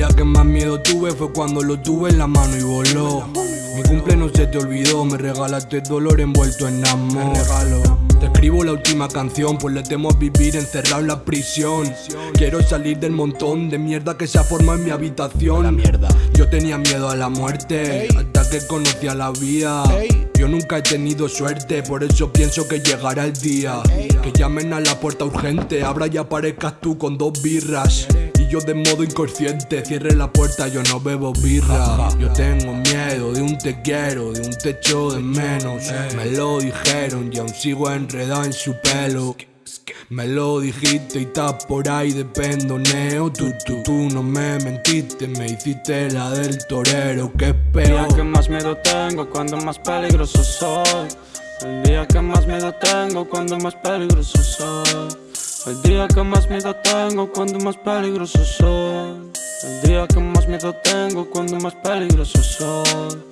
día que más miedo tuve fue cuando lo tuve en la mano y voló. Mi cumple no se te olvidó, me regalaste dolor envuelto en amor. Te escribo la última canción, pues le temo a vivir encerrado en la prisión. Quiero salir del montón de mierda que se ha formado en mi habitación. Yo tenía miedo a la muerte, hasta que conocía la vida. Yo nunca he tenido suerte, por eso pienso que llegará el día. Que llamen a la puerta urgente, abra y aparezcas tú con dos birras. Yo de modo inconsciente cierre la puerta, yo no bebo birra. Yo tengo miedo de un te quiero, de un techo de menos. Me lo dijeron y aún sigo enredado en su pelo. Me lo dijiste y estás por ahí de pendoneo tú, tú, tú no me mentiste, me hiciste la del torero Que espero El día que más miedo tengo, cuando más peligroso soy El día que más miedo tengo, cuando más peligroso soy El día que más miedo tengo, cuando más peligroso soy. El día que más miedo tengo, cuando más peligroso soy.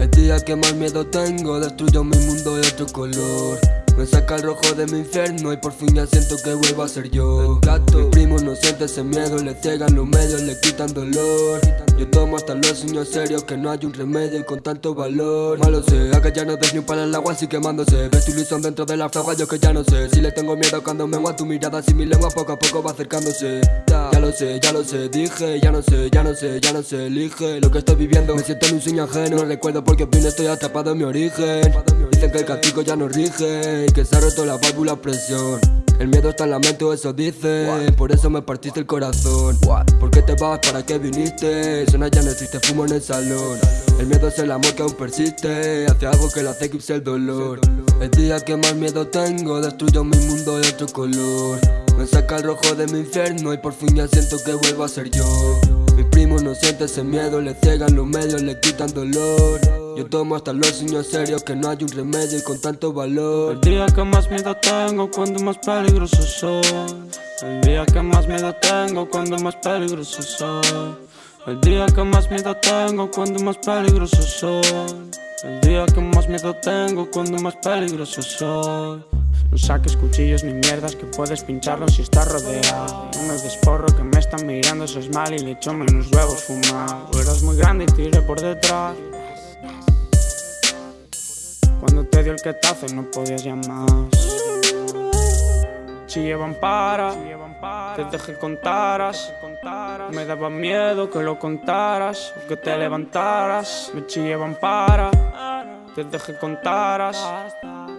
El día que más miedo tengo, destruyo mi mundo de otro color me saca el rojo de mi infierno y por fin ya siento que vuelvo a ser yo. Mis primos no sienten ese miedo, le ciegan los medios, le quitan dolor. Yo tomo hasta los sueños serios, que no hay un remedio y con tanto valor. Malo sé, acá ya no des ni un palo en el agua así quemándose. Ves tu ilusión dentro de la fragua, yo que ya no sé. Si le tengo miedo cuando me a tu mirada, si mi lengua poco a poco va acercándose. Ya lo sé, ya lo sé, dije, ya no sé, ya no sé, ya no sé, elige Lo que estoy viviendo, me siento en un sueño ajeno No recuerdo por qué vine, estoy atrapado en mi origen. Dicen que el castigo ya no rige que se ha roto la válvula presión. El miedo está en la mente o eso dice Por eso me partiste el corazón. ¿Por qué te vas? ¿Para qué viniste? Suena ya no existe, fumo en el salón. El miedo es el amor que aún persiste. Hacia algo que le hace eclipse el dolor. El día que más miedo tengo Destruyo mi mundo de otro color. Me saca el rojo de mi infierno Y por fin ya siento que vuelvo a ser yo. Mi primo no siente ese miedo Le ciegan los medios, le quitan dolor yo tomo hasta los sueños serios que no hay un remedio y con tanto valor. El día que más miedo tengo cuando más peligroso soy. El día que más miedo tengo cuando más peligroso soy. El día que más miedo tengo cuando más peligroso soy. El día que más miedo tengo cuando más peligroso soy. No saques cuchillos ni mierdas que puedes pincharlo si estás rodeado. No me desporro que me están mirando, eso es mal y le echo menos huevos fumar. Eres muy grande y tiré por detrás cuando te dio el que y no podías llamar Si llevan para, te dejé contaras. Me daba miedo que lo contaras que te levantaras. Me chillaban para, te dejé contaras.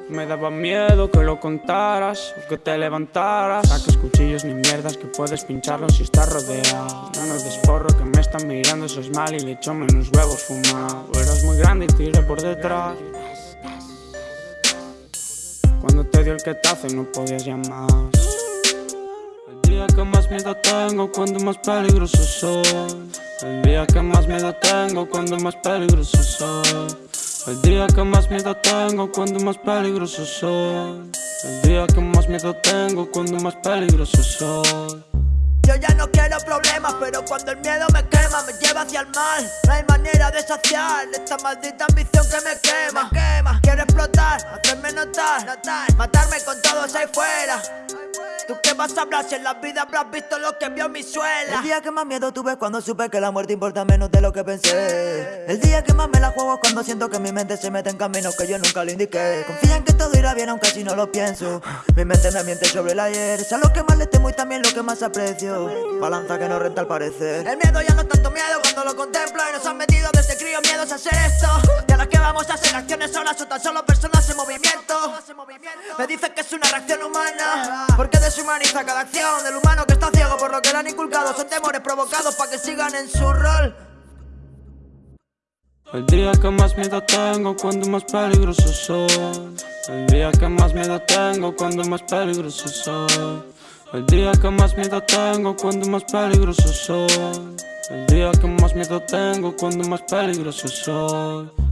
Me daba miedo que lo contaras que te levantaras. Saques cuchillos ni mierdas que puedes pincharlos si estás rodeado. No nos desporro que me están mirando, eso es mal y le echo menos huevos fumado Eras muy grande y tiré por detrás cuando te dio el que y no podías llamar. El día que más miedo tengo cuando más peligroso soy. El día que más miedo tengo cuando más peligroso soy. El día que más miedo tengo cuando más peligroso soy. El día que más miedo tengo cuando más peligroso soy yo ya no quiero problemas, pero cuando el miedo me quema, me lleva hacia el mal. No hay manera de saciar esta maldita ambición que me quema. quema. Quiero explotar, hacerme notar, notar, matarme con todos ahí fuera. ¿Tú qué vas a hablar si en la vida habrás visto lo que vio mi suela? El día que más miedo tuve cuando supe que la muerte importa menos de lo que pensé. El día que más me la juego es cuando siento que mi mente se mete en caminos que yo nunca le indiqué. Confía en que todo irá bien aunque si no lo pienso. Mi mente me miente sobre el ayer. Es a lo que más le temo y también lo que más aprecio. Balanza que no renta al parecer. El miedo ya no es tanto miedo cuando lo contemplo Y nos han metido desde crío. Miedos a hacer esto. De las que vamos a hacer acciones solas o tan solo personas en movimiento Me dicen que es una reacción humana Porque deshumaniza cada acción del humano que está ciego por lo que le han inculcado. Son temores provocados para que sigan en su rol. El día que más miedo tengo cuando más peligroso soy. El día que más miedo tengo cuando más peligroso soy. El día que más miedo tengo cuando más peligroso soy. El día que más miedo tengo cuando más peligroso soy